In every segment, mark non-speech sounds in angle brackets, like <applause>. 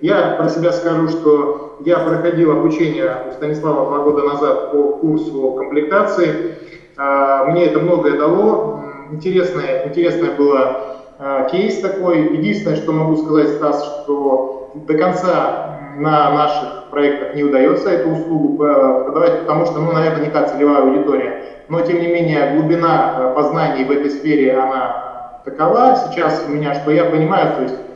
Я про себя скажу, что я проходил обучение у Станислава два года назад по курсу комплектации. А, мне это многое дало. Интересное, интересное было а, кейс такой. Единственное, что могу сказать, Стас, что до конца на наших проектах не удается эту услугу продавать, потому что, ну, наверное, не та целевая аудитория. Но, тем не менее, глубина а, познаний в этой сфере, она такова сейчас у меня, что я понимаю, то есть Э,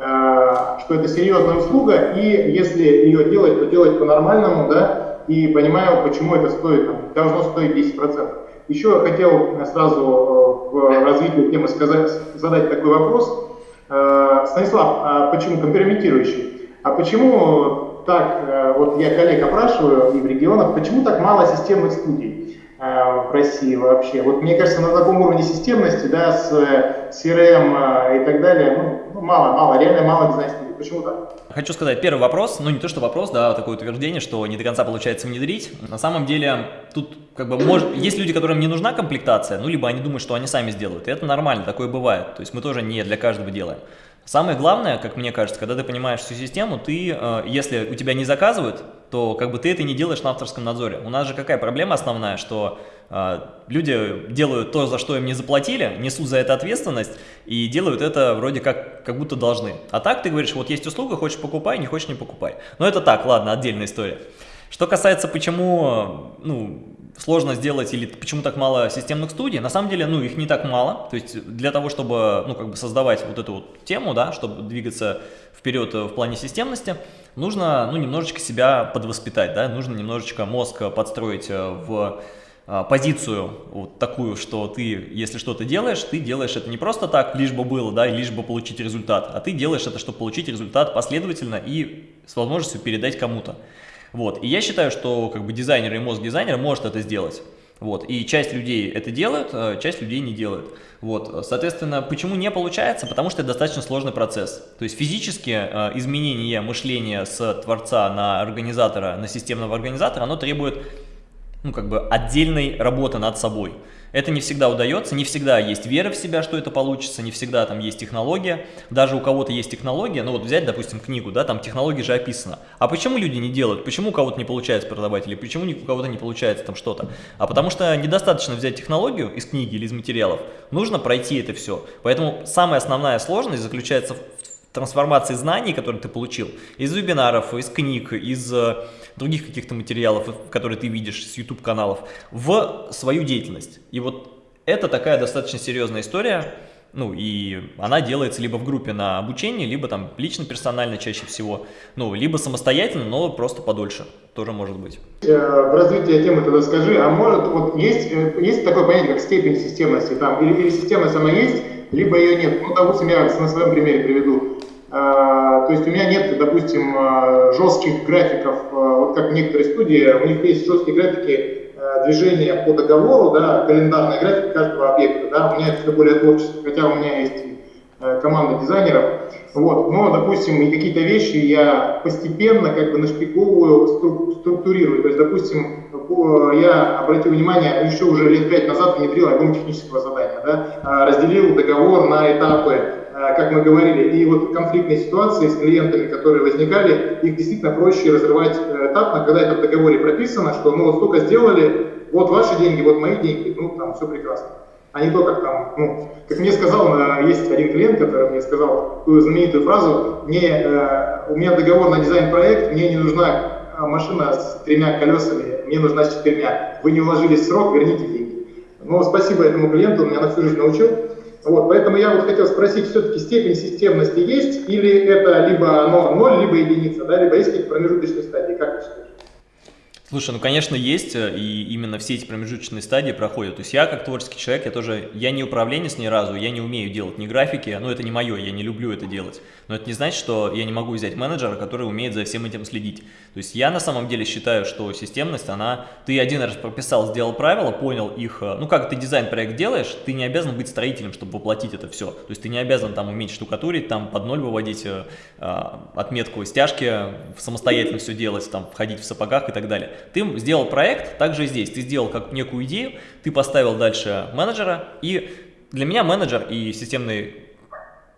что это серьезная услуга, и если ее делать, то делать по-нормальному, да, и понимаю, почему это стоит, там, должно стоить 10%. Еще хотел сразу э, в развитии темы сказать, задать такой вопрос. Э, Станислав, а почему компрометирующий? А почему так, вот я коллег опрашиваю и в регионах, почему так мало системных студий? В России вообще. Вот мне кажется, на таком уровне системности, да, с CRM и так далее, ну, ну, мало, мало, реально мало дизайн-студий. Почему так? Хочу сказать, первый вопрос, ну не то что вопрос, да, а такое утверждение, что не до конца получается внедрить. На самом деле, тут как бы может, есть люди, которым не нужна комплектация, ну либо они думают, что они сами сделают, и это нормально, такое бывает. То есть мы тоже не для каждого делаем. Самое главное, как мне кажется, когда ты понимаешь всю систему, ты, э, если у тебя не заказывают, то как бы ты это не делаешь на авторском надзоре. У нас же какая проблема основная, что э, люди делают то, за что им не заплатили, несут за это ответственность и делают это вроде как, как будто должны. А так ты говоришь, вот есть услуга, хочешь покупай, не хочешь не покупай. Но это так, ладно, отдельная история. Что касается, почему, ну, сложно сделать или почему так мало системных студий, на самом деле, ну, их не так мало, то есть для того, чтобы, ну, как бы создавать вот эту вот тему, да, чтобы двигаться вперед в плане системности, нужно, ну, немножечко себя подвоспитать, да, нужно немножечко мозг подстроить э, в э, позицию вот такую, что ты, если что-то делаешь, ты делаешь это не просто так, лишь бы было, да, лишь бы получить результат, а ты делаешь это, чтобы получить результат последовательно и с возможностью передать кому-то. Вот. И я считаю, что как бы дизайнер и мозг дизайнера может это сделать. Вот. И часть людей это делают, а часть людей не делают. Вот. Соответственно, почему не получается? Потому что это достаточно сложный процесс. То есть физически э, изменение мышления с творца на организатора, на системного организатора, оно требует ну, как бы отдельной работы над собой. Это не всегда удается, не всегда есть вера в себя, что это получится, не всегда там есть технология. Даже у кого-то есть технология, ну вот взять, допустим, книгу, да, там технология же описана. А почему люди не делают? Почему у кого-то не получается продавать или почему у кого-то не получается там что-то? А потому что недостаточно взять технологию из книги или из материалов, нужно пройти это все. Поэтому самая основная сложность заключается в трансформации знаний, которые ты получил, из вебинаров, из книг, из э, других каких-то материалов, которые ты видишь с YouTube-каналов, в свою деятельность. И вот это такая достаточно серьезная история, ну, и она делается либо в группе на обучение, либо там лично, персонально чаще всего, ну, либо самостоятельно, но просто подольше, тоже может быть. Э, в развитии темы тогда скажи, а может, вот есть, э, есть такое понятие, как степень системности, там, или, или системность она есть, либо ее нет. Ну, допустим, я на своем примере приведу. А, то есть у меня нет, допустим, а, жестких графиков, а, вот как в некоторые студии, у них есть жесткие графики движения по договору, да, календарный график каждого объекта, да, у меня это все более творчество, хотя у меня есть команда дизайнеров, вот, но, допустим, какие-то вещи я постепенно как бы нашпиговываю, структурирую, то есть, допустим, я обратил внимание, еще уже лет пять назад внедрил альбом технического задания, да, разделил договор на этапы, как мы говорили, и вот конфликтные ситуации с клиентами, которые возникали, их действительно проще разрывать э, этапно, когда это в договоре прописано, что ну вот столько сделали, вот ваши деньги, вот мои деньги, ну там все прекрасно. А не то, как там, ну, как мне сказал, э, есть один клиент, который мне сказал такую знаменитую фразу, мне, у меня договор на дизайн-проект, мне не нужна машина с тремя колесами, мне нужна с четырьмя. Вы не уложились в срок, верните деньги. Ну, спасибо этому клиенту, он меня на всю жизнь научил. Вот, поэтому я вот хотел спросить, все-таки степень системности есть, или это либо оно ноль, либо единица, да, либо есть какие-то промежуточные стадии, как вы считаете? Слушай, ну конечно есть, э, и именно все эти промежуточные стадии проходят. То есть я как творческий человек, я тоже, я не управленец ни разу, я не умею делать ни графики, ну это не мое, я не люблю это делать. Но это не значит, что я не могу взять менеджера, который умеет за всем этим следить. То есть я на самом деле считаю, что системность, она, ты один раз прописал, сделал правила, понял их, э, ну как ты дизайн-проект делаешь, ты не обязан быть строителем, чтобы воплотить это все. То есть ты не обязан там уметь штукатурить, там под ноль выводить э, э отметку стяжки, самостоятельно все делать, там входить в сапогах и так далее. Ты сделал проект, также здесь. Ты сделал как некую идею, ты поставил дальше менеджера, и для меня менеджер и системный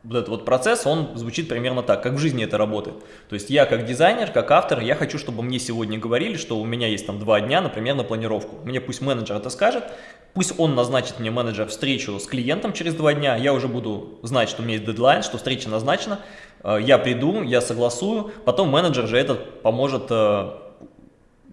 вот этот вот процесс, он звучит примерно так, как в жизни это работает. То есть я как дизайнер, как автор, я хочу, чтобы мне сегодня говорили, что у меня есть там два дня, например, на планировку. Мне пусть менеджер это скажет, пусть он назначит мне менеджер встречу с клиентом через два дня, я уже буду знать, что у меня есть дедлайн, что встреча назначена, э, я приду, я согласую, потом менеджер же этот поможет э,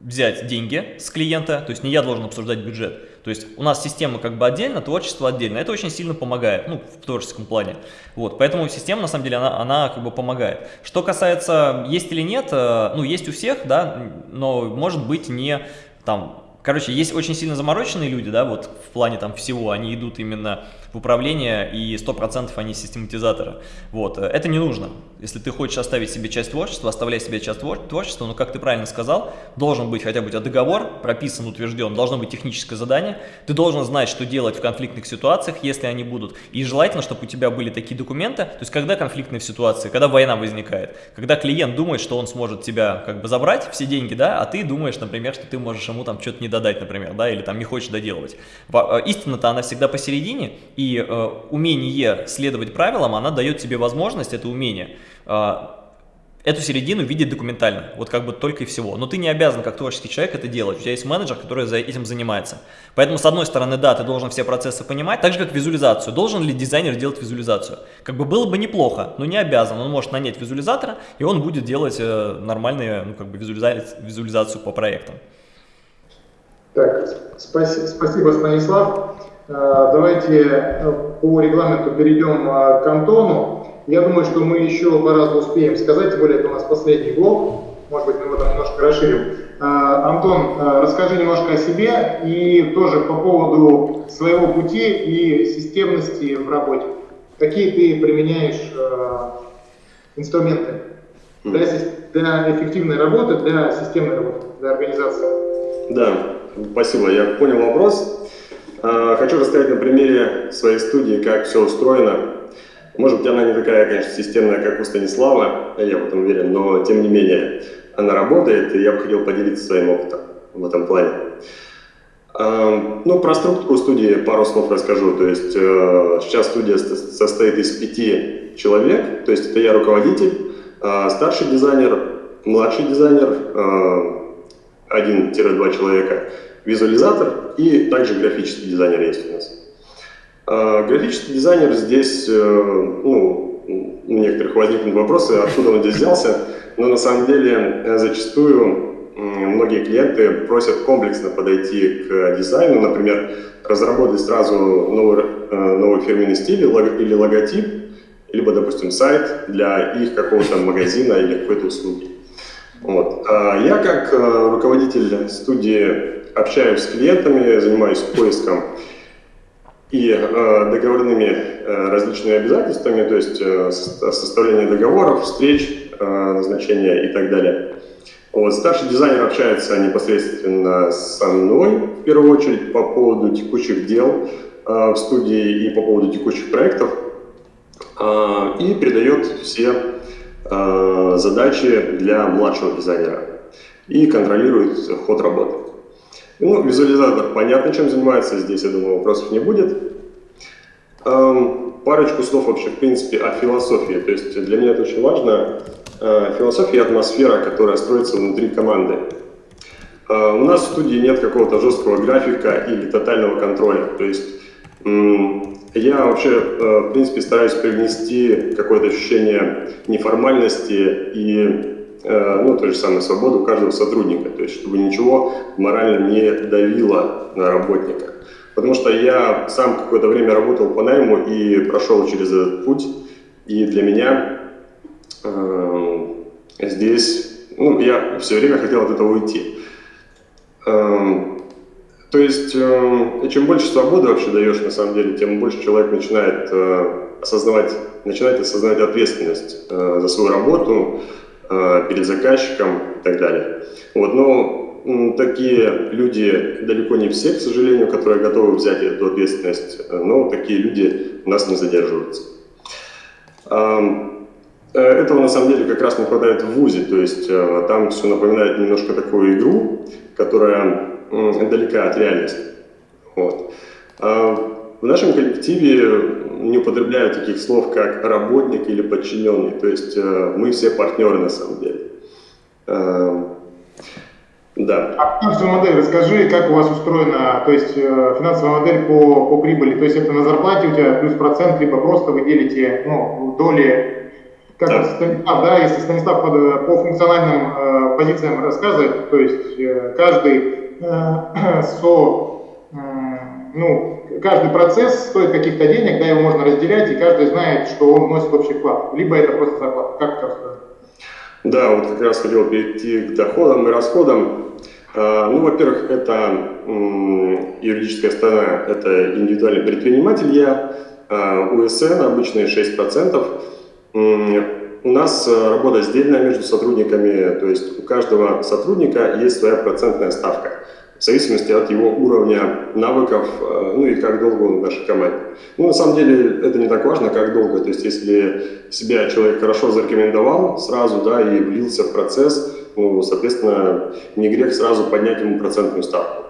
взять деньги с клиента, то есть не я должен обсуждать бюджет. То есть у нас система как бы отдельно, творчество отдельно. Это очень сильно помогает, ну, в творческом плане. Вот, поэтому система, на самом деле, она, она как бы помогает. Что касается, есть или нет, э, ну, есть у всех, да, но может быть не там Короче, есть очень сильно замороченные люди, да, вот в плане там всего, они идут именно в управление и 100% они систематизаторы. Вот, это не нужно. Если ты хочешь оставить себе часть творчества, оставляй себе часть творчества, но, как ты правильно сказал, должен быть хотя бы договор, прописан, утвержден, должно быть техническое задание, ты должен знать, что делать в конфликтных ситуациях, если они будут. И желательно, чтобы у тебя были такие документы, то есть когда конфликтные ситуации, когда война возникает, когда клиент думает, что он сможет тебя как бы забрать все деньги, да, а ты думаешь, например, что ты можешь ему там что-то не додать, например, да, или там не хочешь доделывать. Э, истина-то она всегда посередине, и э, умение следовать правилам, она дает тебе возможность, это умение, э, эту середину видеть документально, вот как бы только и всего. Но ты не обязан, как творческий человек, это делать. У тебя есть менеджер, который за этим занимается. Поэтому, с одной стороны, да, ты должен все процессы понимать, так же, как визуализацию. Должен ли дизайнер делать визуализацию? Как бы было бы неплохо, но не обязан. Он может нанять визуализатора, и он будет делать э, нормальную ну, как бы визуализацию, по проектам. Так, спасибо, спасибо Станислав. Э, давайте э, по регламенту перейдем э, к Антону. Я думаю, что мы еще по-разному успеем сказать, тем более это у нас последний блок. Может быть, мы его там немножко расширим. Антон, расскажи немножко о себе и тоже по поводу своего пути и системности в работе. Какие ты применяешь инструменты для, для эффективной работы, для системной работы, для организации? Да, спасибо, я понял вопрос. А, хочу рассказать на примере своей студии, как все устроено. Может быть, она не такая, конечно, системная, как у Станислава, я в этом уверен, но тем не менее она работает, и я бы хотел поделиться своим опытом в этом плане. А, ну, про структуру студии пару слов расскажу. То есть э, сейчас студия состоит из пяти человек, то есть это я руководитель, а, старший дизайнер, младший дизайнер, один-два человека – визуализатор и также графический дизайнер есть у нас. А, графический дизайнер здесь, э, ну, у некоторых возникнут вопросы, откуда он здесь взялся, но на самом деле э, зачастую многие клиенты просят комплексно подойти к дизайну, например, разработать сразу новый, э, новый фирменный стиль или логотип, либо, допустим, сайт для их какого-то магазина или какой-то услуги. Вот. А я как руководитель студии общаюсь с клиентами, занимаюсь поиском и э, договорными э, различными обязательствами, то есть э, составление договоров, встреч, э, назначения и так далее. Вот, старший дизайнер общается непосредственно со мной, в первую очередь, по поводу текущих дел э, в студии и по поводу текущих проектов, э, и передает все э, задачи для младшего дизайнера и контролирует ход работы. Ну, визуализатор понятно, чем занимается, здесь, я думаю, вопросов не будет. Эм, парочку слов вообще, в принципе, о философии. То есть для меня это очень важно. Э, философия и атмосфера, которая строится внутри команды. Э, у нас в студии нет какого-то жесткого графика или тотального контроля. То есть я вообще, э, в принципе, стараюсь привнести какое-то ощущение неформальности и Э, ну, той же самой свободу каждого сотрудника, то есть чтобы ничего морально не давило на работника. Потому что я сам какое-то время работал по найму и прошел через этот путь, и для меня э, здесь, ну, я все время хотел от этого уйти. Э, то есть, э, чем больше свободы вообще даешь, на самом деле, тем больше человек начинает э, осознавать, начинает осознавать ответственность э, за свою работу, Э, перед заказчиком и так далее. Вот, но такие люди далеко не все, к сожалению, которые готовы взять эту ответственность, но такие люди у нас не задерживаются. Этого на самом деле как раз не хватает в ВУЗе, то есть там все напоминает немножко такую игру, которая далека от реальности. Вот. в нашем коллективе не употребляю таких слов, как работник или подчиненный. То есть э, мы все партнеры на самом деле. Э, да. А финансовую модель расскажи, как у вас устроена, то есть э, финансовая модель по, по прибыли, то есть это на зарплате у тебя плюс процент, либо просто вы делите ну, доли, как да. Станислав, да, если Станислав по, по функциональным э, позициям рассказывает, то есть э, каждый <clears throat> со, э, ну, каждый процесс стоит каких-то денег, да, его можно разделять, и каждый знает, что он вносит общий вклад, либо это просто зарплата. Как это? Да, вот как раз хотел перейти к доходам и расходам. А, ну, во-первых, это юридическая сторона, это индивидуальный предприниматель я, УСН обычные 6%. У нас э, работа сдельная между сотрудниками, то есть у каждого сотрудника есть своя процентная ставка в зависимости от его уровня навыков, э, ну и как долго он в нашей команде. Ну, на самом деле, это не так важно, как долго. То есть, если себя человек хорошо зарекомендовал сразу, да, и влился в процесс, ну, соответственно, не грех сразу поднять ему процентную ставку.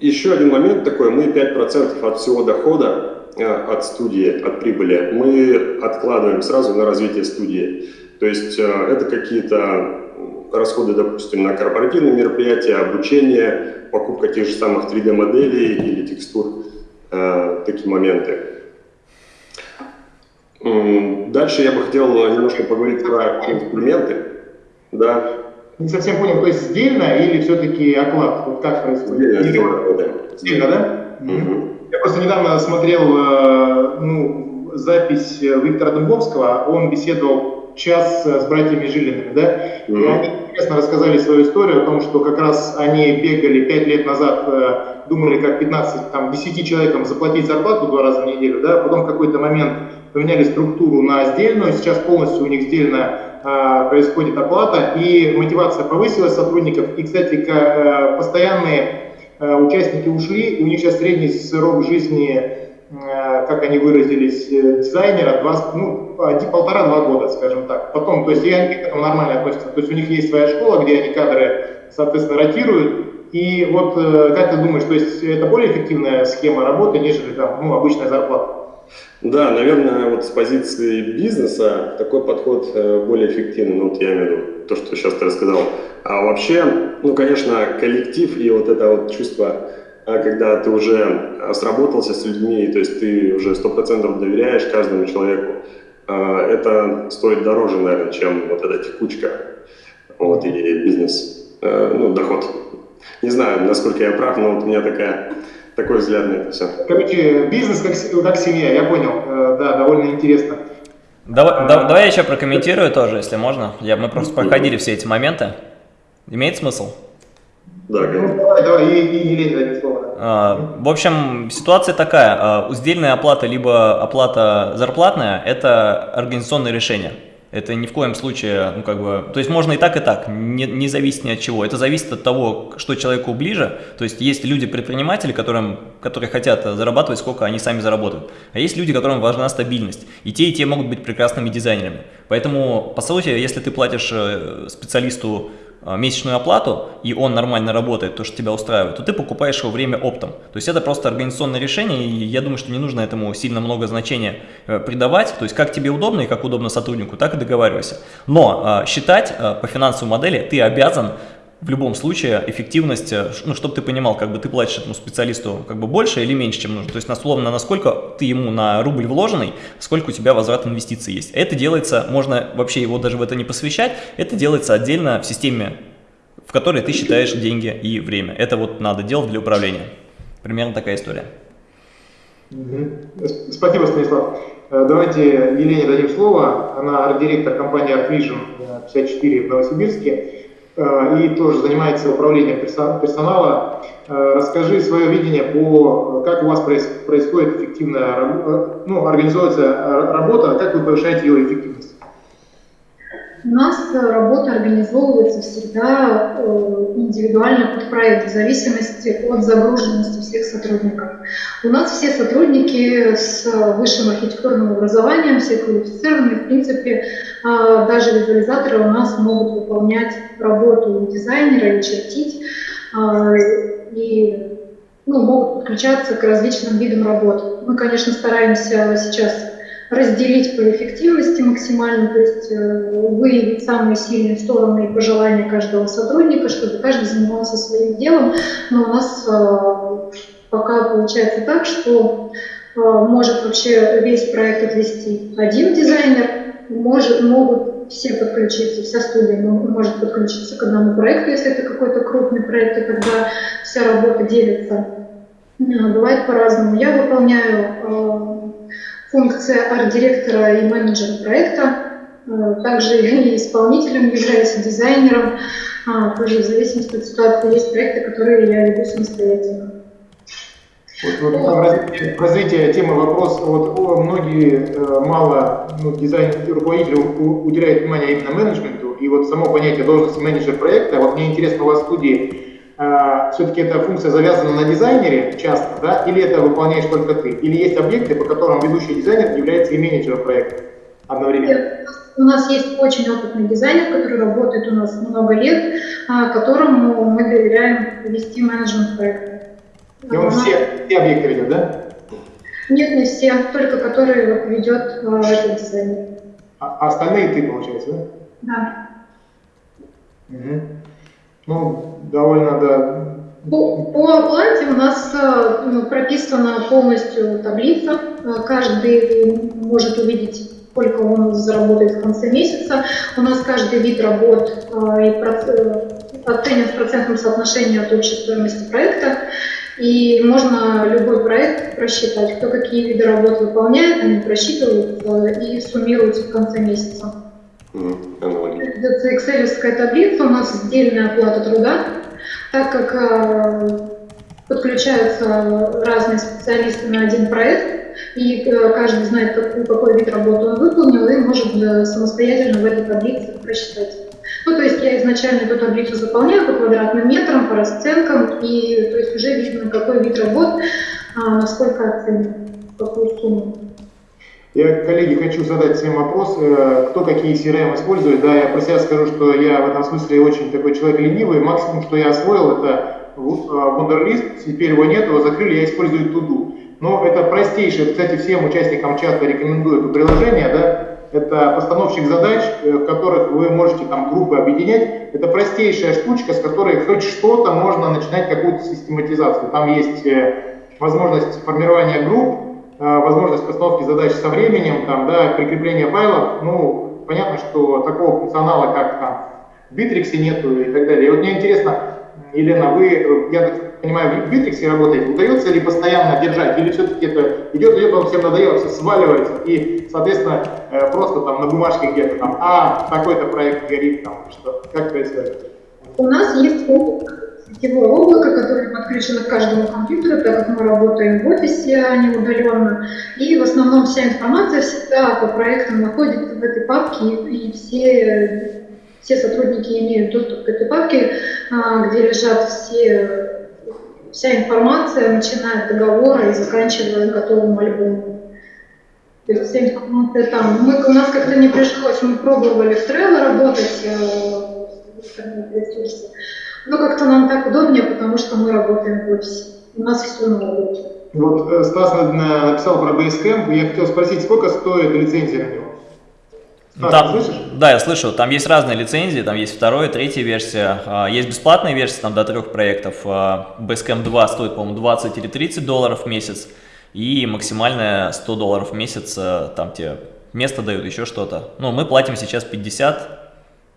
Еще один момент такой, мы 5% от всего дохода э, от студии, от прибыли, мы откладываем сразу на развитие студии. То есть э, это какие-то расходы, допустим, на корпоративные мероприятия, обучение, покупка тех же самых 3D-моделей или текстур, э, такие моменты. Дальше я бы хотел немножко поговорить про инструменты. Да. Не совсем понял, то есть сдельно или все-таки оклад? Вот как происходит? Сдельно, сдельно, да? Угу. Я просто недавно смотрел э, ну, запись Виктора Дубовского, он беседовал час с братьями Жилиными, да, угу. и они интересно рассказали свою историю о том, что как раз они бегали 5 лет назад, э, думали, как 15, там, 10 человекам заплатить зарплату два раза в неделю, да, потом в какой-то момент поменяли структуру на сдельную, сейчас полностью у них сдельная э, происходит оплата, и мотивация повысилась сотрудников, и, кстати, э, постоянные участники ушли, у них сейчас средний срок жизни как они выразились, дизайнера, два, ну, полтора-два года, скажем так. Потом, то есть и они к этому нормально относятся. То есть у них есть своя школа, где они кадры, соответственно, ротируют. И вот как ты думаешь, то есть это более эффективная схема работы, нежели там, ну, обычная зарплата? Да, наверное, вот с позиции бизнеса такой подход э, более эффективный, ну вот я имею в виду то, что сейчас ты рассказал. А вообще, ну, конечно, коллектив и вот это вот чувство, а когда ты уже сработался с людьми, то есть ты уже сто процентов доверяешь каждому человеку, а, это стоит дороже, наверное, чем вот эта текучка вот, и бизнес, э, ну, доход. Не знаю, насколько я прав, но вот у меня такая, такой взгляд на это все. Короче, бизнес как, как семья, я понял, э, да, довольно интересно. Давай, а, давай я еще прокомментирую тоже, если можно. Я, мы просто проходили все эти моменты. Имеет смысл? Да, ну, давай, давай, и, и. А, в общем, ситуация такая. А, Сдельная оплата, либо оплата зарплатная – это организационное решение. Это ни в коем случае, ну как бы, то есть можно и так, и так, не, не зависит ни от чего. Это зависит от того, что человеку ближе. То есть есть люди-предприниматели, которым, которые хотят зарабатывать, сколько они сами заработают. А есть люди, которым важна стабильность. И те, и те могут быть прекрасными дизайнерами. Поэтому, по сути, если ты платишь э, специалисту месячную оплату, и он нормально работает, то, что тебя устраивает, то ты покупаешь его время оптом. То есть это просто организационное решение, и я думаю, что не нужно этому сильно много значения э, придавать. То есть как тебе удобно и как удобно сотруднику, так и договаривайся. Но э, считать э, по финансовой модели ты обязан в любом случае эффективность, э, ну, чтобы ты понимал, как бы ты платишь этому специалисту как бы больше или меньше, чем нужно. То есть, условно, насколько ты ему на рубль вложенный, сколько у тебя возврат инвестиций есть. Это делается, можно вообще его даже в это не посвящать, это делается отдельно в системе, в которой ты считаешь деньги и время. Это вот надо делать для управления. Примерно такая история. Спасибо, Станислав. Э, давайте Елене дадим слово. Она арт-директор компании Art Vision 54 в Новосибирске. Э, и тоже занимается управлением персонала. Э, расскажи свое видение по, как у вас происходит эффективная, э, ну, организуется работа, как вы повышаете ее эффективность? У нас работа организовывается всегда э, индивидуально под проект, в зависимости от загруженности всех сотрудников. У нас все сотрудники с высшим архитектурным образованием, все квалифицированы, в принципе, даже визуализаторы у нас могут выполнять работу дизайнера и чертить. И ну, могут подключаться к различным видам работ. Мы, конечно, стараемся сейчас разделить по эффективности максимально, то есть э, выявить самые сильные стороны и пожелания каждого сотрудника, чтобы каждый занимался своим делом. Но у нас э, пока получается так, что э, может вообще весь проект отвести один дизайнер, может, могут все подключиться, вся студия может подключиться к одному проекту, если это какой-то крупный проект, и тогда вся работа делится. Бывает по-разному. Я выполняю функция арт-директора и менеджера проекта, э, также и <laughs> исполнителем являюсь, дизайнером, а, тоже в зависимости от ситуации есть проекты, которые я веду самостоятельно. Вот, вот в развитии темы вопрос, вот многие э, мало ну, дизайн руководители уделяют внимание именно менеджменту, и вот само понятие должности менеджер проекта, вот мне интересно у вас в студии, а, все-таки эта функция завязана на дизайнере часто, да, или это выполняешь только ты? Или есть объекты, по которым ведущий дизайнер является и менеджером проекта одновременно? У нас есть очень опытный дизайнер, который работает у нас много лет, а, которому мы доверяем вести менеджмент проекта. И он все, все объекты ведет, да? Нет, не все, только которые ведет а, этот дизайнер. А, а остальные ты, получается, да? Да. Угу. Ну, довольно, да. По, по оплате у нас э, ну, прописана полностью таблица. Э, каждый может увидеть, сколько он заработает в конце месяца. У нас каждый вид работ э, и оценен в процентном соотношении от общей стоимости проекта. И можно любой проект просчитать, кто какие виды работ выполняет, они просчитывают и суммируются в конце месяца. Это Excel таблица, у нас сдельная оплата труда, так как э, подключаются разные специалисты на один проект, и э, каждый знает, какой, какой вид работы он выполнил, и может э, самостоятельно в этой таблице просчитать. Ну, то есть я изначально эту таблицу заполняю по квадратным метрам, по расценкам, и то есть уже видно, какой вид работ, а, насколько оценен, какую сумму. Я, коллеги, хочу задать всем вопрос, э, кто какие CRM использует. Да, я про себя скажу, что я в этом смысле очень такой человек ленивый. Максимум, что я освоил, это Wunderlist. Теперь его нет, его закрыли, я использую Tudu. Но это простейшее, кстати, всем участникам чата рекомендую это приложение, да, это постановщик задач, э, в которых вы можете там группы объединять. Это простейшая штучка, с которой хоть что-то можно начинать какую-то систематизацию. Там есть э, возможность формирования групп, Э, возможность постановки задач со временем, там, да, прикрепление файлов, ну, понятно, что такого функционала, как там в Битриксе нету и так далее. И вот мне интересно, Елена, вы, э, я так понимаю, в Битриксе работаете, удается ли постоянно держать, или все-таки это идет, идет, вам всем надоело, все сваливается, и, соответственно, э, просто там на бумажке где-то там, а, такой-то проект горит, там, что, как происходит? У нас есть опыт сетевое облако, которое подключено к каждому компьютеру, так как мы работаем в офисе, а не удаленно. И в основном вся информация всегда по проектам находится в этой папке, и все, все сотрудники имеют доступ к этой папке, а, где лежат все, вся информация, начиная от договора и заканчивая готовым альбомом. То есть вся информация там. Мы, у нас как-то не пришлось, мы пробовали в Trello работать, э, ресурсы. Но как-то нам так удобнее, потому что мы работаем в офисе. У нас все на работе. Вот э, Стас написал про Basecamp. Я хотел спросить, сколько стоит лицензия на него? Стас, там, слышишь? Да, я слышу. Там есть разные лицензии, там есть вторая, третья версия. А, есть бесплатная версия, там до трех проектов. А, Basecamp 2 стоит, по-моему, 20 или 30 долларов в месяц. И максимальная 100 долларов в месяц, э, там тебе место дают, еще что-то. Ну, мы платим сейчас 50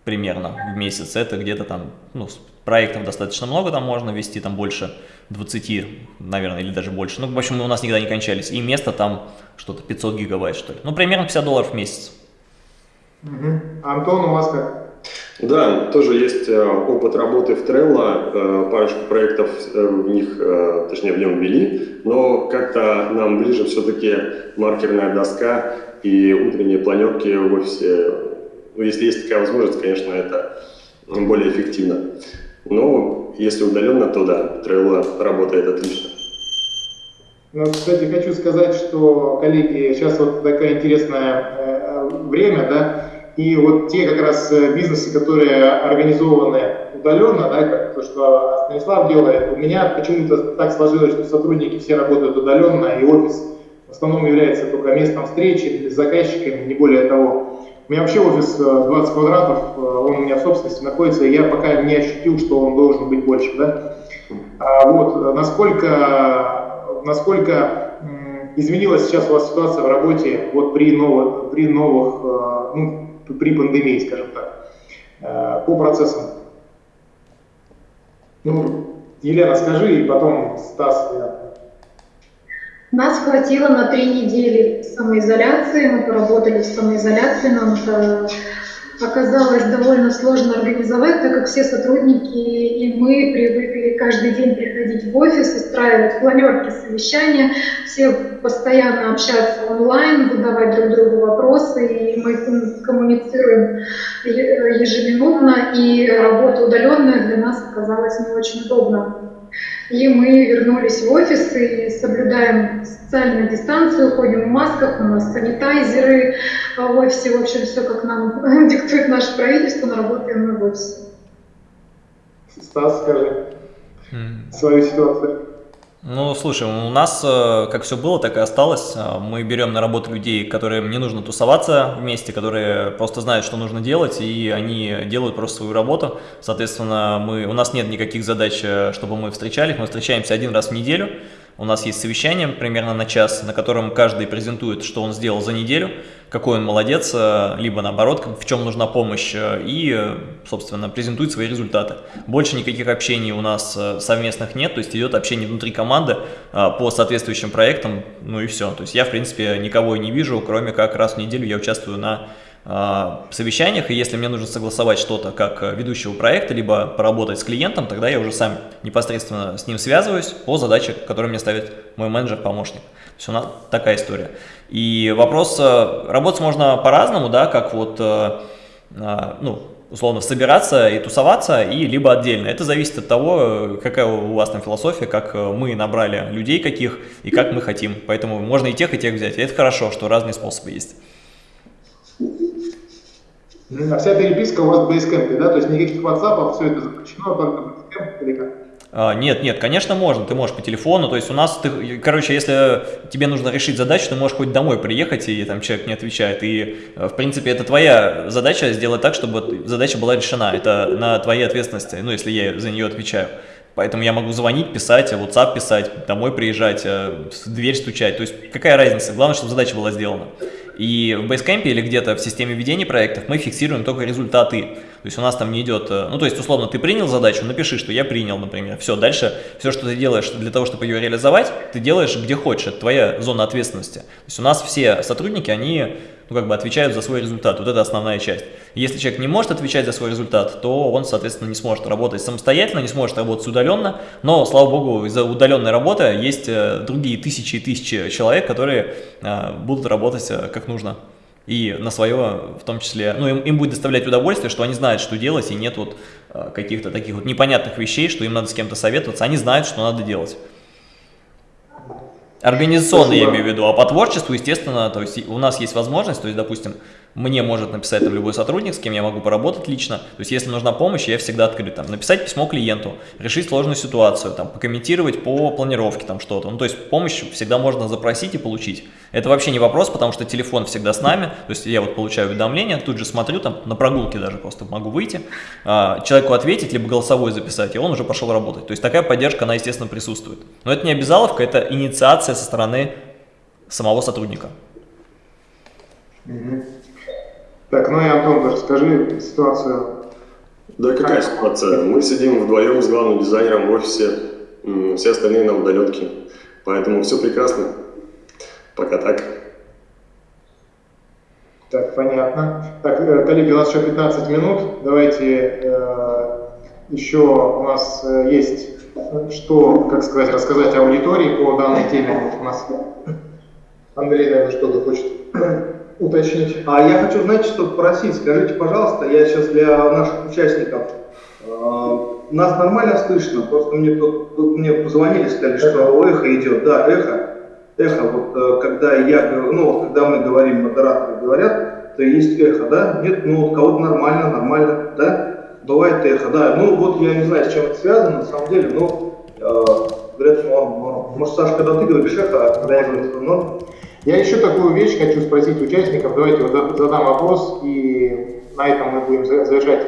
примерно в месяц. Это где-то там, ну, проектов достаточно много, там можно вести, там больше 20, наверное, или даже больше. Ну, в общем, у нас никогда не кончались. И место там что-то 500 гигабайт, что ли. Ну, примерно 50 долларов в месяц. Угу. Антон, у вас как? Да, тоже есть э, опыт работы в Trello, э, парочку проектов э, в них, точнее в нем ввели, но как-то нам ближе все-таки маркерная доска и утренние планерки в офисе. Ну, если есть такая возможность, конечно, это более эффективно. Но если удаленно, то да, Trello работает отлично. Ну, кстати, хочу сказать, что, коллеги, сейчас вот такое интересное э, время, да, И вот те как раз бизнесы, которые организованы удаленно, да, как то, что Станислав делает, у меня почему-то так сложилось, что сотрудники все работают удаленно, и офис в основном является только местом встречи с заказчиками, не более того. У меня вообще офис 20 квадратов, он у меня в собственности находится, и я пока не ощутил, что он должен быть больше. Да? А вот, насколько, насколько изменилась сейчас у вас ситуация в работе вот при новых, при новых, ну, при пандемии, скажем так, по процессам? Ну, Елена, скажи, и потом Стас. Я... Нас хватило на три недели самоизоляции, мы поработали в самоизоляции, нам это оказалось довольно сложно организовать, так как все сотрудники и мы привыкли каждый день приходить в офис, устраивать планерки, совещания, все постоянно общаться онлайн, задавать друг другу вопросы, и мы коммуницируем ежеминутно, и работа удаленная для нас оказалась не очень удобна. И мы вернулись в офис и соблюдаем социальную дистанцию, ходим в масках, у нас санитайзеры в офисе, в общем, все как нам <laughs> диктует наше правительство, но работаем мы в офисе. Стас, скажи mm. свою ситуацию. Ну, слушай, у нас э, как все было, так и осталось. Э, мы берем на работу людей, которым не нужно тусоваться вместе, которые просто знают, что нужно делать, и они делают просто свою работу. Соответственно, мы, у нас нет никаких задач, э, чтобы мы встречались. Мы встречаемся один раз в неделю. У нас есть совещание примерно на час, на котором каждый презентует, что он сделал за неделю, какой он молодец, э, либо наоборот, в чем нужна помощь, э, и, собственно, презентует свои результаты. Больше никаких общений у нас э, совместных нет, то есть идет общение внутри команды по соответствующим проектам, ну и все. То есть я, в принципе, никого не вижу, кроме как раз в неделю я участвую на совещаниях, и если мне нужно согласовать что-то как э, ведущего проекта, либо поработать с клиентом, тогда я уже сам непосредственно с ним связываюсь по задаче, которую мне ставит мой менеджер-помощник. То есть у нас такая история. И вопрос, э, работать можно по-разному, да, как вот, э, а, ну, условно, собираться и тусоваться, и либо отдельно. Это зависит от того, какая у вас там философия, как мы набрали людей каких и как мы хотим. Поэтому можно и тех, и тех взять. И это хорошо, что разные способы есть. А вся переписка у вас в Basecamp, да? То есть никаких WhatsApp, все это запрещено, только Basecamp или как? А, нет, нет, конечно можно, ты можешь по телефону, то есть у нас, ты, короче, если тебе нужно решить задачу, ты можешь хоть домой приехать, и там человек не отвечает, и, э, в принципе, это твоя задача сделать так, чтобы задача была решена, это на твоей ответственности, ну, если я за нее отвечаю. Поэтому я могу звонить, писать, WhatsApp писать, домой приезжать, э, в дверь стучать, то есть какая разница, главное, чтобы задача была сделана. И в Basecamp или где-то в системе ведения проектов мы фиксируем только результаты. То есть у нас там не идет, э, ну то есть условно ты принял задачу, напиши, что я принял, например. Все, дальше все, что ты делаешь для того, чтобы ее реализовать, ты делаешь где хочешь, это твоя зона ответственности. То есть у нас все сотрудники, они ну, как бы отвечают за свой результат. Вот это основная часть. Если человек не может отвечать за свой результат, то он, соответственно, не сможет работать самостоятельно, не сможет работать удаленно. Но, слава богу, из-за удаленной работы есть э, другие тысячи и тысячи человек, которые э, будут работать э, как нужно. И на свое, в том числе, ну, им, им будет доставлять удовольствие, что они знают, что делать, и нет вот каких-то таких вот непонятных вещей, что им надо с кем-то советоваться. Они знают, что надо делать. Организационно я имею в виду, а по творчеству, естественно, то есть у нас есть возможность, то есть, допустим, мне может написать там любой сотрудник, с кем я могу поработать лично. То есть, если нужна помощь, я всегда открыт. Там, написать письмо клиенту, решить сложную ситуацию, там, покомментировать по планировке там что-то. Ну, то есть, помощь всегда можно запросить и получить. Это вообще не вопрос, потому что телефон всегда с нами. То есть, я вот получаю уведомления, тут же смотрю, там, на прогулке даже просто могу выйти, а, человеку ответить, либо голосовой записать, и он уже пошел работать. То есть, такая поддержка, она, естественно, присутствует. Но это не обязаловка, это инициация со стороны самого сотрудника. Mm-hmm. Так, ну и Антон, расскажи ситуацию. Да какая ситуация? Мы сидим вдвоем с главным дизайнером в офисе, все остальные на удаленке, поэтому все прекрасно. Пока так. Так, понятно. Так, э, коллеги, у нас еще 15 минут. Давайте э, еще у нас э, есть что, как сказать, рассказать аудитории по данной теме. У нас Андрей, наверное, что-то хочет уточнить. А я хочу, знаете, что попросить. Скажите, пожалуйста, я сейчас для наших участников, э, нас нормально слышно? Просто мне тут, тут мне позвонили, сказали, что эхо идет. Да, эхо. Эхо, вот э, когда я, ну вот когда мы говорим, модераторы говорят, то есть эхо, да? Нет, ну у кого-то нормально, нормально, да? Бывает эхо, да. Ну вот я не знаю, с чем это связано, на самом деле, но э, говорят, норм, норм. Может, Саша, когда ты говоришь эхо, а когда я говорю, что норм? Я еще такую вещь хочу спросить участников. Давайте вот задам вопрос, и на этом мы будем завершать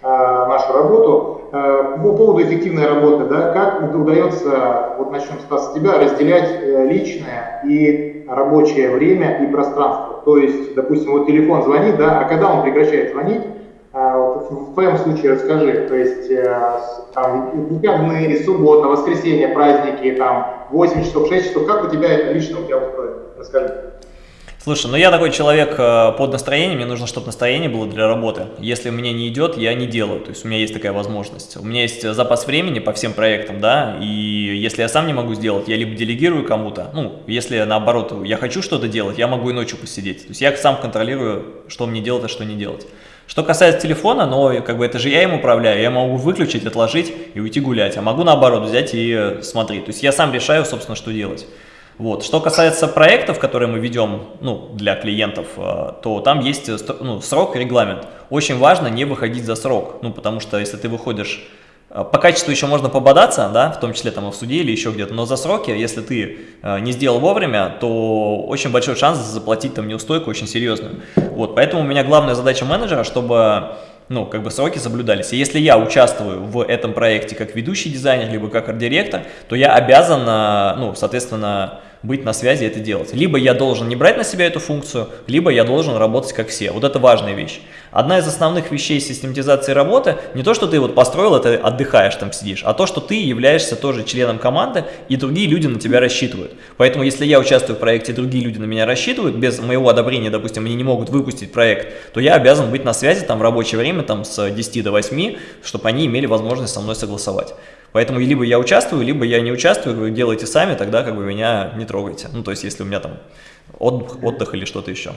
э, нашу работу. Э, по поводу эффективной работы, да, как удается, вот начнем с тебя, разделять э, личное и рабочее время и пространство. То есть, допустим, вот телефон звонит, да, а когда он прекращает звонить, в твоем случае расскажи, то есть там выходные, суббота, воскресенье, праздники, там 8 часов, 6 часов, как у тебя это лично у тебя устроено? Расскажи. Слушай, ну я такой человек э, под настроение, мне нужно, чтобы настроение было для работы. Если мне не идет, я не делаю, то есть у меня есть такая возможность. У меня есть запас времени по всем проектам, да, и если я сам не могу сделать, я либо делегирую кому-то, ну, если наоборот я хочу что-то делать, я могу и ночью посидеть. То есть я сам контролирую, что мне делать, а что не делать. Что касается телефона, но как бы это же я им управляю, я могу выключить, отложить и уйти гулять, а могу наоборот взять и смотреть. То есть я сам решаю, собственно, что делать. Вот. Что касается проектов, которые мы ведем ну, для клиентов, э, то там есть э, ну, срок, регламент. Очень важно не выходить за срок, ну, потому что если ты выходишь э, по качеству еще можно пободаться, да, в том числе там и в суде или еще где-то, но за сроки, если ты э, не сделал вовремя, то очень большой шанс заплатить там неустойку очень серьезную. Вот, поэтому у меня главная задача менеджера, чтобы ну, как бы сроки соблюдались. И если я участвую в этом проекте как ведущий дизайнер, либо как арт-директор, то я обязан, ну, соответственно, быть на связи и это делать. Либо я должен не брать на себя эту функцию, либо я должен работать как все. Вот это важная вещь. Одна из основных вещей систематизации работы, не то, что ты вот построил это, отдыхаешь там сидишь, а то, что ты являешься тоже членом команды, и другие люди на тебя рассчитывают. Поэтому, если я участвую в проекте, другие люди на меня рассчитывают, без моего одобрения, допустим, они не могут выпустить проект, то я обязан быть на связи там в рабочее время, там с 10 до 8, чтобы они имели возможность со мной согласовать. Поэтому либо я участвую, либо я не участвую, вы делаете сами, тогда как бы меня не трогайте. Ну, то есть, если у меня там отдых, отдых или что-то еще.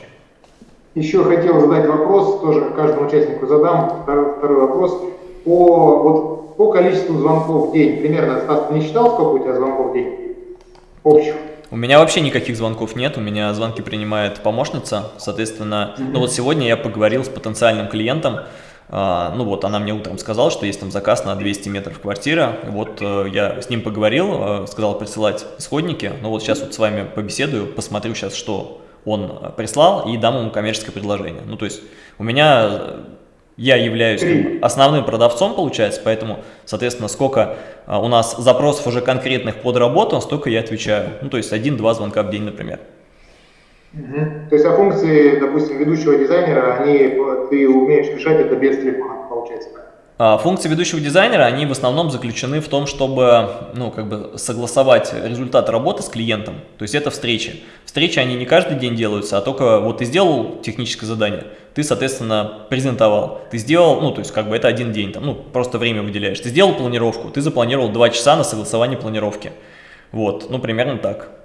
Еще хотел задать вопрос, тоже каждому участнику задам, второй, второй вопрос. По, вот, по количеству звонков в день, примерно, Стас, ты не считал, сколько у тебя звонков в день? Общих? У меня вообще никаких звонков нет, у меня звонки принимает помощница, соответственно, mm -hmm. ну вот сегодня я поговорил с потенциальным клиентом, ну вот, она мне утром сказала, что есть там заказ на 200 метров квартира. Вот э, я с ним поговорил, э, сказал присылать исходники. Ну вот сейчас вот с вами побеседую, посмотрю сейчас, что он э, прислал, и дам ему коммерческое предложение. Ну то есть у меня, я являюсь основным продавцом, получается, поэтому, соответственно, сколько у нас запросов уже конкретных под работу, столько я отвечаю. Ну то есть один-два звонка в день, например. Угу. То есть а функции, допустим, ведущего дизайнера, они ты умеешь решать это без телефона, получается а, Функции ведущего дизайнера, они в основном заключены в том, чтобы ну, как бы согласовать результат работы с клиентом. То есть это встречи. Встречи, они не каждый день делаются, а только вот ты сделал техническое задание, ты, соответственно, презентовал. Ты сделал, ну, то есть как бы это один день, там, ну, просто время выделяешь. Ты сделал планировку, ты запланировал два часа на согласование планировки. Вот, ну, примерно так.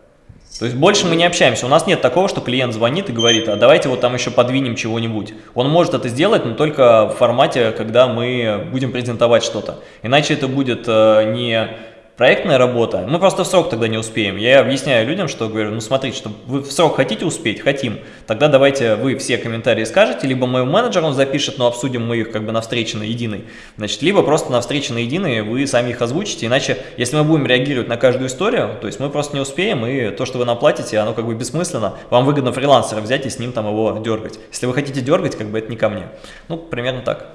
То есть больше мы не общаемся. У нас нет такого, что клиент звонит и говорит, а давайте вот там еще подвинем чего-нибудь. Он может это сделать, но только в формате, когда мы будем презентовать что-то. Иначе это будет э, не проектная работа, мы просто в срок тогда не успеем. Я объясняю людям, что говорю, ну смотрите, что вы в срок хотите успеть? Хотим. Тогда давайте вы все комментарии скажете, либо моему менеджеру он запишет, но обсудим мы их как бы на встрече на единой. Значит, либо просто на встрече на единой вы сами их озвучите, иначе, если мы будем реагировать на каждую историю, то есть мы просто не успеем, и то, что вы нам платите, оно как бы бессмысленно. Вам выгодно фрилансера взять и с ним там его дергать. Если вы хотите дергать, как бы это не ко мне. Ну, примерно так.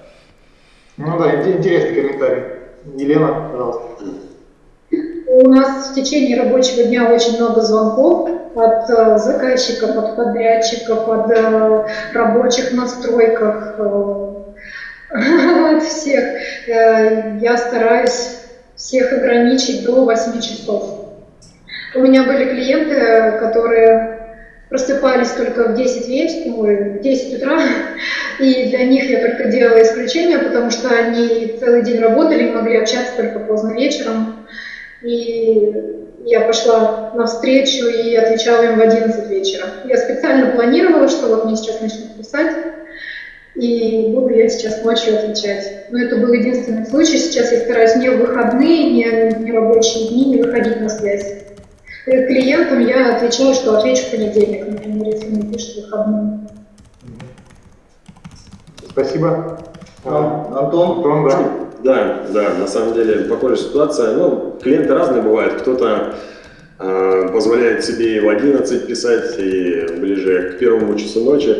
Ну да, интересный комментарий. Елена, пожалуйста. У нас в течение рабочего дня очень много звонков от э, заказчиков, от подрядчиков, от э, рабочих настройках, э, <laughs> от всех. Я стараюсь всех ограничить до 8 часов. У меня были клиенты, которые просыпались только в 10 вечера, в 10 утра, и для них я только делала исключение, потому что они целый день работали и могли общаться только поздно вечером. И я пошла навстречу и отвечала им в 11 вечера. Я специально планировала, что вот мне сейчас начнут писать, и буду я сейчас ночью отвечать. Но это был единственный случай. Сейчас я стараюсь не в выходные, не, не рабочие дни не выходить на связь. И клиентам я отвечала, что отвечу в понедельник, например, если мне пишут выходные. Спасибо. Антон? Антон, да. Да, да, на самом деле похожая ситуация. Ну, клиенты разные бывают. Кто-то э, позволяет себе и в 11 писать, и ближе к первому часу ночи.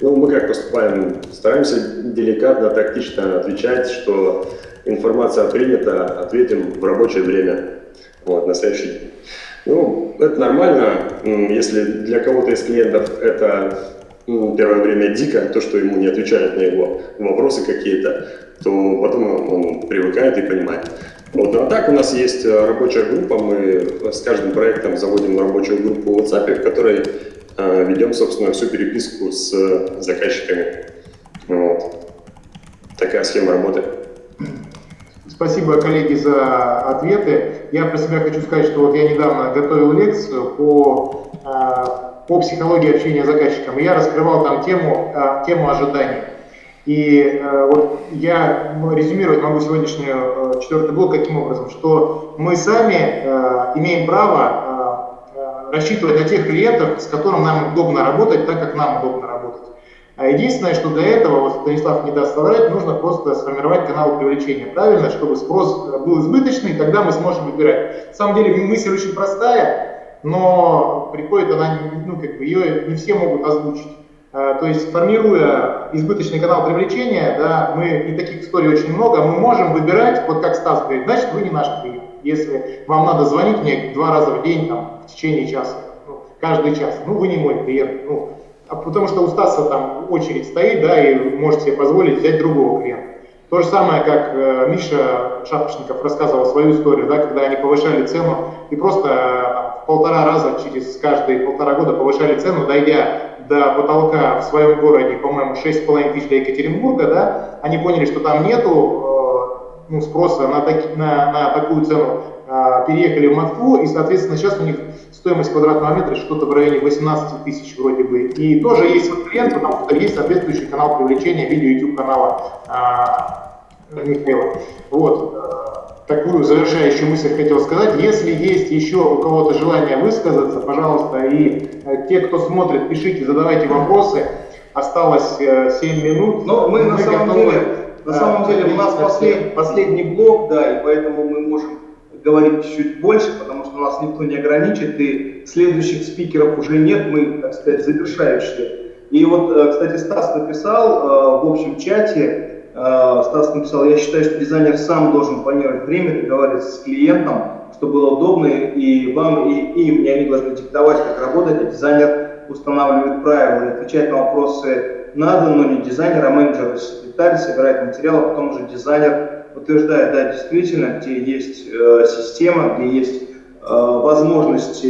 Ну, мы как поступаем? Стараемся деликатно, тактично отвечать, что информация принята, ответим в рабочее время, вот, на следующий день. Ну, это нормально, если для кого-то из клиентов это ну, первое время дико, то, что ему не отвечают на его вопросы какие-то, то потом он привыкает и понимает. Вот. А так у нас есть э, рабочая группа, мы с каждым проектом заводим рабочую группу в WhatsApp, в которой э, ведем, собственно, всю переписку с заказчиками. Вот. Такая схема работы. Спасибо, коллеги, за ответы. Я про себя хочу сказать, что вот я недавно готовил лекцию по, э, по психологии общения с заказчиком, и я раскрывал там тему, э, тему ожиданий. И э, вот я резюмировать могу сегодняшний четвертый блок каким образом, что мы сами имеем право рассчитывать на тех клиентов, с которым нам удобно работать, так как нам удобно работать. А единственное, что для этого, вот Станислав не даст соврать, нужно просто сформировать канал привлечения правильно, чтобы спрос был избыточный, тогда мы сможем выбирать. На самом деле мысль очень простая, но приходит она, ну, как бы ее не все могут озвучить. А, то есть, формируя избыточный канал привлечения, да, мы, и таких историй очень много, мы можем выбирать, вот как Стас говорит, значит, вы не наш клиент. Если вам надо звонить мне два раза в день, там, в течение часа, ну, каждый час, ну, вы не мой клиент. Ну, потому что у Стаса там очередь стоит, да, и можете себе позволить взять другого клиента. То же самое, как э, Миша Шапошников рассказывал свою историю, да, когда они повышали цену и просто э, в полтора раза через каждые полтора года повышали цену, дойдя до потолка в своем городе, по-моему, 6,5 тысяч для Екатеринбурга, да, они поняли, что там нету э, ну, спроса на, таки, на, на такую цену, э, переехали в Москву, и, соответственно, сейчас у них стоимость квадратного метра что-то в районе 18 тысяч вроде бы. И тоже есть вот клиент, потому что есть соответствующий канал привлечения видео YouTube канала а, Михаила. Вот. Э, такую завершающую мысль хотел сказать. Если есть еще у кого-то желание высказаться, пожалуйста, и э, те, кто смотрит, пишите, задавайте вопросы. Осталось 7 э, минут. Но мы, мы на самом готовы, деле, на самом деле у нас послед, последний блок, да, и поэтому мы можем говорить чуть больше, потому что нас никто не ограничит, и следующих спикеров уже нет, мы, так сказать, завершающие. И вот, э, кстати, Стас написал э, в общем чате, э, Стас написал, я считаю, что дизайнер сам должен планировать время, договариваться с клиентом, чтобы было удобно и вам, и им, и они должны диктовать, как работать, а дизайнер устанавливает правила отвечает на вопросы надо, но не дизайнер, а менеджер, секретарь, собирает материал, а потом уже дизайнер подтверждает, да, действительно, где есть э, система, где есть э, возможность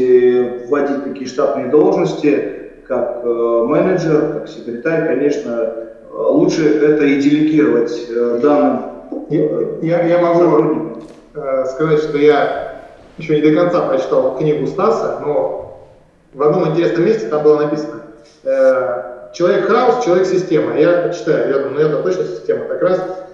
вводить такие штатные должности, как э, менеджер, как секретарь, конечно, лучше это и делегировать э, данным э, я, я могу э, сказать, что я еще не до конца прочитал книгу Стаса, но в одном интересном месте там было написано э, «Человек-хаос, человек-система». Я читаю, я думаю, ну это точно система. Так раз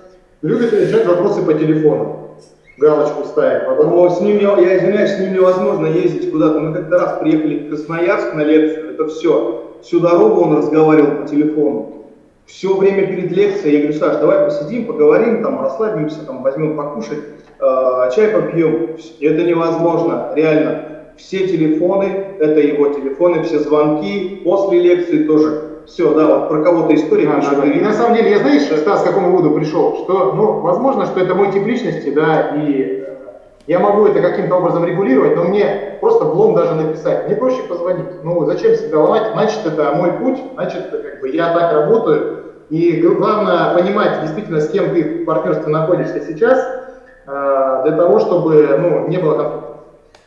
любит решать вопросы по телефону. Галочку ставить. Потом... Но с ним, я извиняюсь, с ним невозможно ездить куда-то. Мы как-то раз приехали в Красноярск на лекцию, это все. Всю дорогу он разговаривал по телефону. Все время перед лекцией я говорю, Саш, давай посидим, поговорим, там, расслабимся, там, возьмем покушать, э, чай попьем. Это невозможно, реально. Все телефоны, это его телефоны, все звонки, после лекции тоже все, да, вот про кого-то история. А, да, И на самом деле, я знаешь, Стас, к какому выводу пришел, что, ну, возможно, что это мой тип личности, да, и э, я могу это каким-то образом регулировать, но мне просто блом даже написать. Мне проще позвонить. Ну, зачем себя ломать? Значит, это мой путь, значит, как бы я так работаю. И главное понимать действительно, с кем ты в партнерстве находишься сейчас, э, для того, чтобы ну, не было конфликта.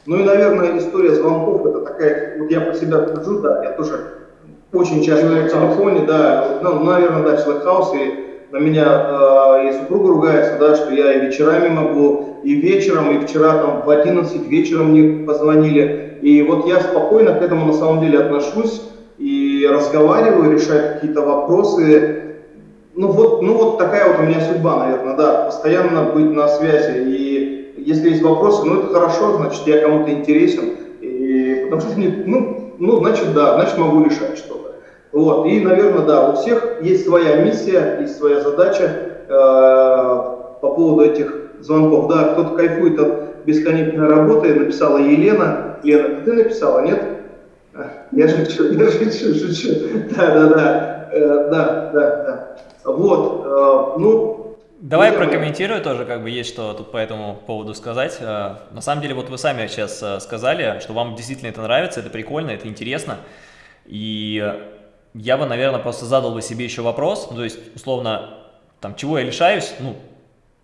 Ну и, наверное, история звонков, это такая, вот я по себя держу, да, я тоже очень часто на телефоне, да, ну, наверное, да, человек хаус, и на меня э, и супруга ругается, да, что я и вечерами могу, и вечером, и вчера там в 11 вечера мне позвонили, и вот я спокойно к этому на самом деле отношусь, и разговариваю, решаю какие-то вопросы, ну вот, ну вот такая вот у меня судьба, наверное, да, постоянно быть на связи, и если есть вопросы, ну это хорошо, значит я кому-то интересен, и потому что, ну, ну значит да, значит могу решать что-то. Вот, и, наверное, да, у всех есть своя миссия, есть своя задача э, по поводу этих звонков. Да, кто-то кайфует от бесконечной работы, написала Елена. Лена, ты написала, нет? Я шучу, я шучу, шучу. Да, да, да, э, да, да, да. Вот, э, ну, Давай я прокомментирую тоже, как бы есть что тут по этому поводу сказать. Э, на самом деле, вот вы сами сейчас э, сказали, что вам действительно это нравится, это прикольно, это интересно. И я бы, наверное, просто задал бы себе еще вопрос, ну, то есть, условно, там, чего я лишаюсь, ну,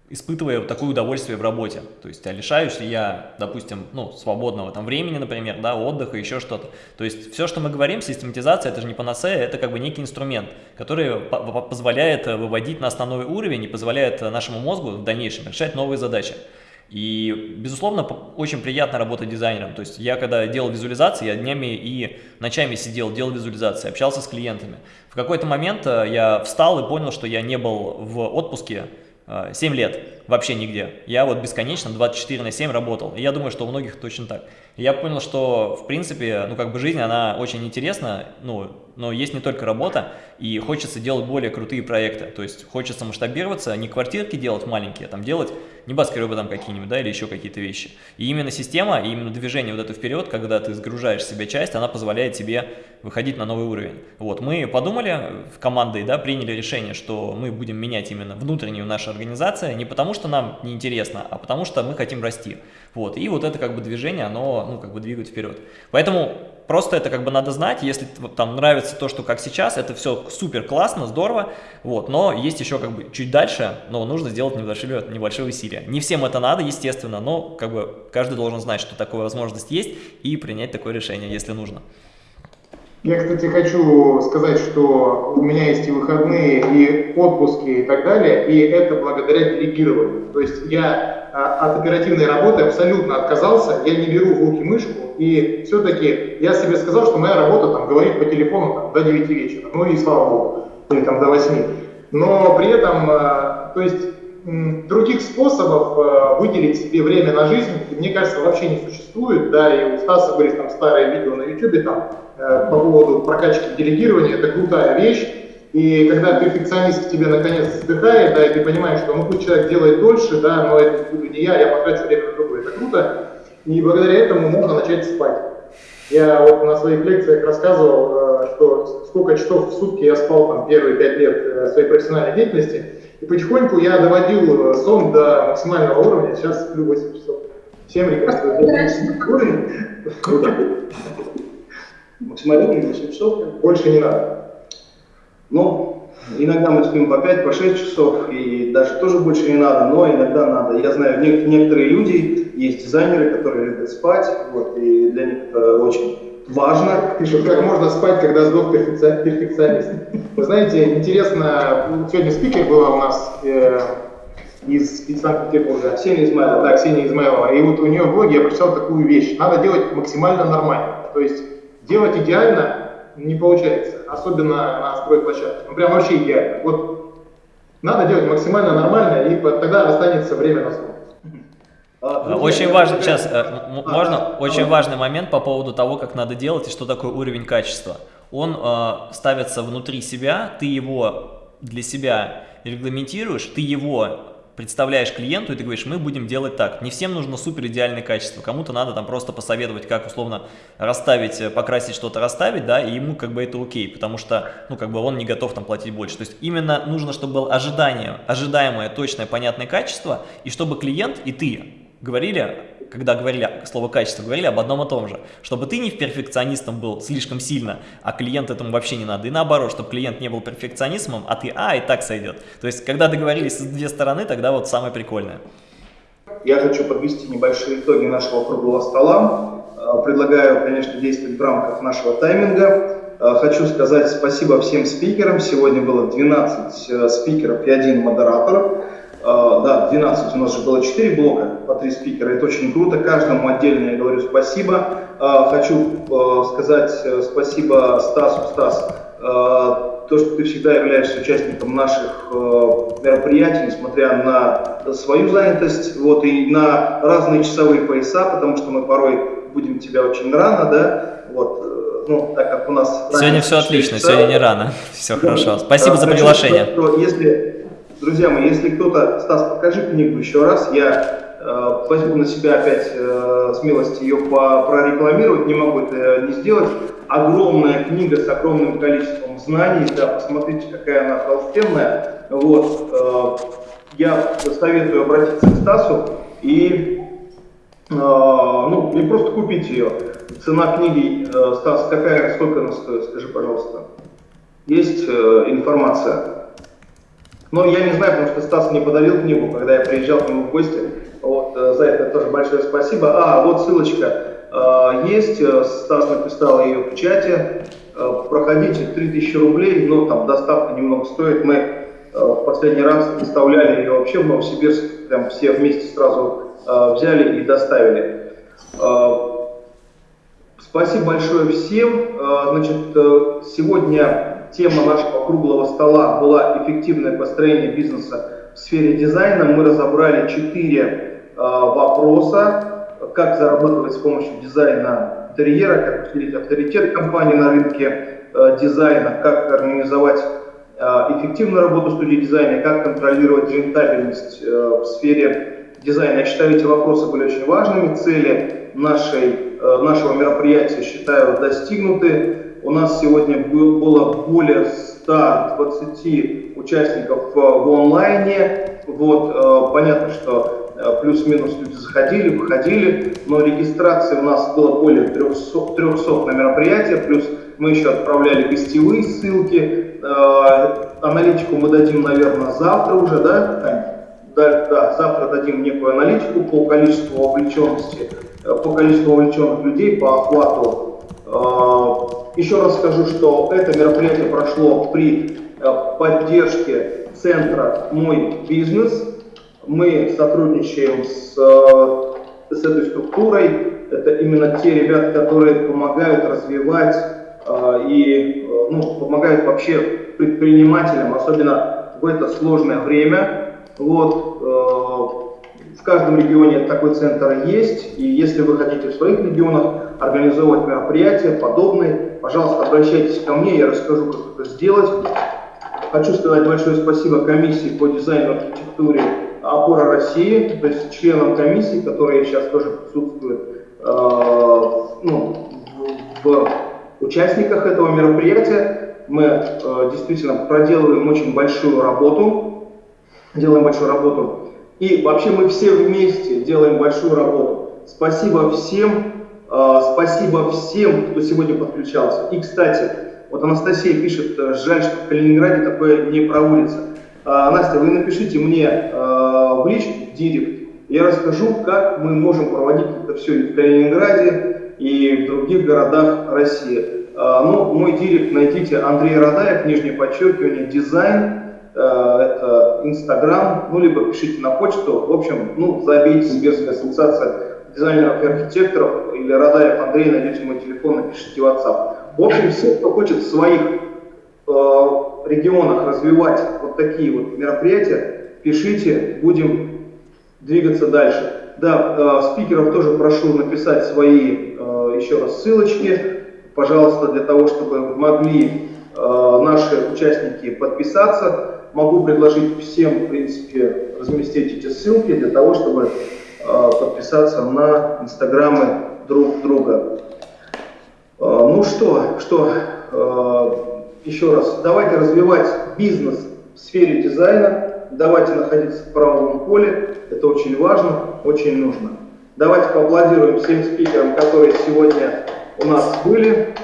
испытывая вот такое удовольствие в работе. То есть, а лишаюсь ли я, допустим, ну, свободного там времени, например, да, отдыха, еще что-то. То есть, все, что мы говорим, систематизация, это же не панацея, это как бы некий инструмент, который позволяет выводить на основной уровень и позволяет нашему мозгу в дальнейшем решать новые задачи. И, безусловно, очень приятно работать дизайнером. То есть я, когда делал визуализации, я днями и ночами сидел, делал визуализации, общался с клиентами. В какой-то момент э, я встал и понял, что я не был в отпуске 7 э, лет вообще нигде. Я вот бесконечно 24 на 7 работал. И я думаю, что у многих точно так. И я понял, что, в принципе, ну, как бы жизнь, она очень интересна, ну, но есть не только работа, и хочется делать более крутые проекты. То есть хочется масштабироваться, не квартирки делать маленькие, а там делать небоскребы там какие-нибудь, да, или еще какие-то вещи. И именно система, и именно движение вот это вперед, когда ты сгружаешь себе часть, она позволяет тебе выходить на новый уровень. Вот, мы подумали в командой, да, приняли решение, что мы будем менять именно внутреннюю нашу организацию, не потому что нам неинтересно, а потому что мы хотим расти. Вот, и вот это как бы движение, оно, ну, как бы двигает вперед. Поэтому Просто это как бы надо знать, если там нравится то, что как сейчас, это все супер классно, здорово, вот, но есть еще как бы чуть дальше, но нужно сделать небольшие, небольшие усилия. Не всем это надо, естественно, но как бы каждый должен знать, что такая возможность есть и принять такое решение, если нужно. Я, кстати, хочу сказать, что у меня есть и выходные, и отпуски, и так далее, и это благодаря делегированию. То есть я от оперативной работы абсолютно отказался, я не беру в руки мышку, и все-таки я себе сказал, что моя работа там говорит по телефону там, до 9 вечера, ну и слава богу, или там до 8. Но при этом, а, то есть других способов а, выделить себе время на жизнь, мне кажется, вообще не существует, да, и у Стаса были там старые видео на YouTube, там, Э, по поводу прокачки делегирования, это крутая вещь. И когда перфекционист тебе наконец вздыхает, да, и ты понимаешь, что ну пусть человек делает дольше, да, но это буду не я, я потрачу время на другое, это круто. И благодаря этому можно начать спать. Я вот на своих лекциях рассказывал, э, что сколько часов в сутки я спал там первые пять лет э, своей профессиональной деятельности. И потихоньку я доводил сон до максимального уровня, сейчас сплю 8 часов. Всем рекомендую. Круто. Максимализм 8 часов. Больше не надо. Ну, иногда мы спим по 5, по 6 часов, и даже тоже больше не надо, но иногда надо. Я знаю, некоторые люди, есть дизайнеры, которые любят спать, вот, и для них это очень важно. Пишут, как можно спать, когда сдох перфекционист. Вы знаете, интересно, сегодня спикер была у нас э, из, из Санкт-Петербурга. Ксения Измайлова. Да, Ксения Измайлова. И вот у нее в блоге я прочитал такую вещь. Надо делать максимально нормально. То есть Делать идеально не получается, особенно на стройплощадке. Ну прям вообще идеально. Вот надо делать максимально нормально, и тогда останется время на сон. А, очень важный, сейчас, э, можно, очень важный момент по поводу того, как надо делать и что такое уровень качества. Он э, ставится внутри себя, ты его для себя регламентируешь, ты его представляешь клиенту и ты говоришь, мы будем делать так. Не всем нужно супер идеальное качество, кому-то надо там просто посоветовать, как условно расставить, э, покрасить что-то, расставить, да, и ему как бы это окей, потому что, ну, как бы он не готов там платить больше. То есть именно нужно, чтобы было ожидание, ожидаемое, точное, понятное качество, и чтобы клиент и ты говорили когда говорили слово качество, говорили об одном и том же. Чтобы ты не перфекционистом был слишком сильно, а клиент этому вообще не надо. И наоборот, чтобы клиент не был перфекционистом, а ты, а, и так сойдет. То есть, когда договорились с две стороны, тогда вот самое прикольное. Я хочу подвести небольшие итоги нашего круглого стола. Э, предлагаю, конечно, действовать в рамках нашего тайминга. Э, хочу сказать спасибо всем спикерам. Сегодня было 12 э, спикеров и один модератор. Uh, да, 12, у нас же было 4 блока по 3 спикера, это очень круто, каждому отдельно я говорю спасибо. Uh, хочу uh, сказать э, спасибо Стасу, Стас, то, что ты всегда являешься участником наших мероприятий, несмотря на свою занятость, вот, и на разные часовые пояса, потому что мы порой будем тебя очень рано, да, вот, ну, так как у нас... Сегодня все отлично, сегодня не рано. Все хорошо. Спасибо за приглашение. Если, друзья мои, если кто-то, Стас, покажи книгу еще раз, я э, возьму на себя опять э, смелость ее по, прорекламировать, не могу это не сделать. Огромная книга с огромным количеством знаний, да, посмотрите, какая она толстенная. Вот, э, я советую обратиться к Стасу и, э, ну, не просто купить ее. Цена книги, э, Стас, какая, сколько она стоит, скажи, пожалуйста. Есть э, информация? Но я не знаю, потому что Стас мне подарил книгу, когда я приезжал к нему в гости. Вот, э, за это тоже большое спасибо. А, вот ссылочка э, есть, э, Стас написал ее в чате. Проходите, 3000 рублей, но там доставка немного стоит. Мы в последний раз доставляли ее вообще в Новосибирск, прям все вместе сразу взяли и доставили. Спасибо большое всем. Значит, сегодня тема нашего круглого стола была эффективное построение бизнеса в сфере дизайна. Мы разобрали четыре э, вопроса. Как зарабатывать с помощью дизайна интерьера, как усилить авторитет компании на рынке дизайна, как организовать эффективную работу студии дизайна, как контролировать рентабельность в сфере дизайна. Я считаю, эти вопросы были очень важными. Цели нашей Э, нашего мероприятия, считаю, достигнуты. У нас сегодня было более 120 участников в онлайне. Вот, э, понятно, что э, плюс-минус люди заходили, выходили, но регистрации у нас было более 300, 300 на мероприятие, плюс мы еще отправляли гостевые ссылки. Аналитику мы дадим, наверное, завтра уже, да, Да, да, завтра дадим некую аналитику по количеству вовлеченности Э, по количеству вовлеченных людей, по охвату. Э, еще раз скажу, что это мероприятие прошло при э, поддержке центра «Мой бизнес». Мы сотрудничаем с, с этой структурой. Это именно те ребята, которые помогают развивать и ну, помогают вообще предпринимателям, особенно в это сложное время. Вот, в каждом регионе такой центр есть, и если вы хотите в своих регионах организовывать мероприятия подобные, пожалуйста, обращайтесь ко мне, я расскажу, как это сделать. Хочу сказать большое спасибо комиссии по дизайну архитектуре «Опора России», то есть членам комиссии, которые сейчас тоже присутствуют э, ну, в, участниках этого мероприятия. Мы э, действительно проделываем очень большую работу, делаем большую работу и вообще мы все вместе делаем большую работу. Спасибо всем, э, спасибо всем, кто сегодня подключался. И, кстати, вот Анастасия пишет, э, жаль, что в Калининграде такое не проводится. Э, Настя, вы напишите мне э, в личку, в директ, я расскажу, как мы можем проводить это все и в Калининграде, и в других городах России. Ну, мой директ найдите Андрей Радаев, нижнее подчеркивание, дизайн, это Инстаграм, ну, либо пишите на почту. В общем, ну, забейте Сибирская ассоциация дизайнеров и архитекторов или Радаев Андрей, найдете мой телефон, напишите WhatsApp. В общем, все, кто хочет в своих э, регионах развивать вот такие вот мероприятия, пишите, будем двигаться дальше. Да, э, спикеров тоже прошу написать свои э, еще раз ссылочки, пожалуйста, для того, чтобы могли э, наши участники подписаться могу предложить всем, в принципе, разместить эти ссылки для того, чтобы э, подписаться на инстаграмы друг друга. Э, ну что, что, э, еще раз, давайте развивать бизнес в сфере дизайна, давайте находиться в правовом поле, это очень важно, очень нужно. Давайте поаплодируем всем спикерам, которые сегодня у нас были.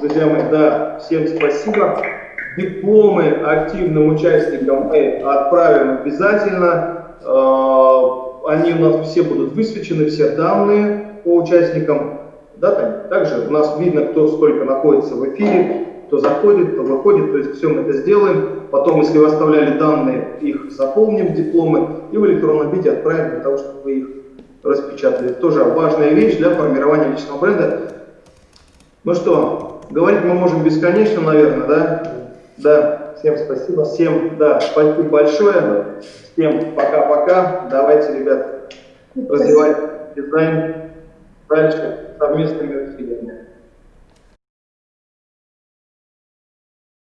Друзья мои, да, всем спасибо. Дипломы активным участникам мы отправим обязательно. Э, они у нас все будут высвечены, все данные по участникам. Да, Таня? Также у нас видно, кто сколько находится в эфире, кто заходит, кто выходит, то есть все мы это сделаем. Потом, если вы оставляли данные, их заполним дипломы и в электронном виде отправим для того, чтобы вы их распечатали. Это тоже важная вещь для формирования личного бренда. Ну что, говорить мы можем бесконечно, наверное, да? Да, всем спасибо. Всем, да, спасибо большое. Всем пока-пока. Давайте, ребят, развивать дизайн дальше совместными усилиями.